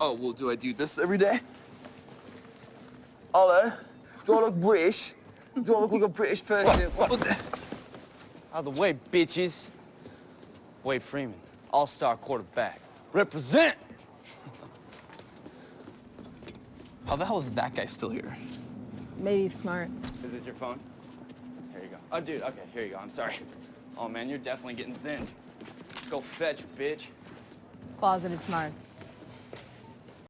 Oh, well, do I do this every day? Hello? Do I look British? Do I look like a British person? What the- Out of the way, bitches. Wade Freeman, all-star quarterback. Represent! How the hell is that guy still here? Maybe he's smart. Is this your phone? Here you go. Oh, dude, okay, here you go. I'm sorry. Oh, man, you're definitely getting thinned. Go fetch, bitch. Closeted smart.